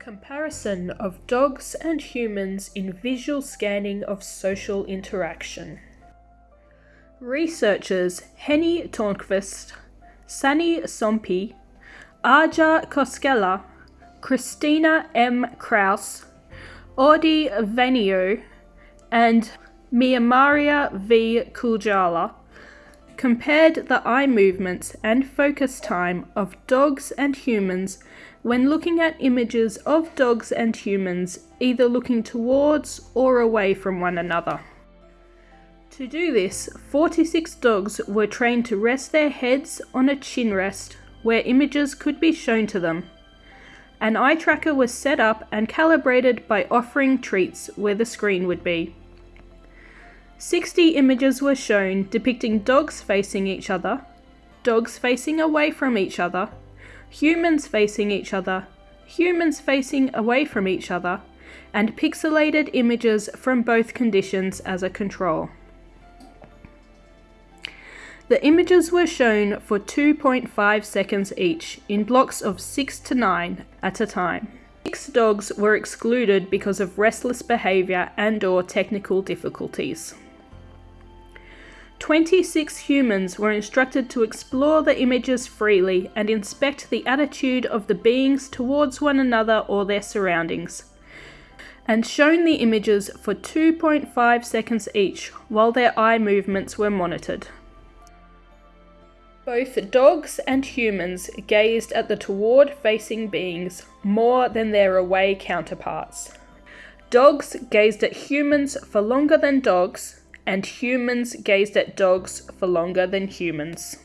Comparison of dogs and humans in visual scanning of social interaction. Researchers Heini Törnqvist, Sanni Somppi, Aija Koskela, Christina M. Kraus, Outi Vainio, and Miiamaria V. Kujala compared the eye movements and focus time of dogs and humans when looking at images of dogs and humans either looking towards or away from one another. To do this, 46 dogs were trained to rest their heads on a chin rest where images could be shown to them. An eye tracker was set up and calibrated by offering treats where the screen would be. 60 images were shown depicting dogs facing each other, dogs facing away from each other, humans facing each other, humans facing away from each other, and pixelated images from both conditions as a control. The images were shown for 2.5 seconds each, in blocks of 6 to 9 at a time. Six dogs were excluded because of restless behaviour and or technical difficulties. 26 humans were instructed to explore the images freely and inspect the attitude of the beings towards one another or their surroundings, and shown the images for 2.5 seconds each while their eye movements were monitored. Both dogs and humans gazed at the toward facing beings more than their away counterparts. Dogs gazed at humans for longer than dogs, and humans gazed at dogs for longer than humans.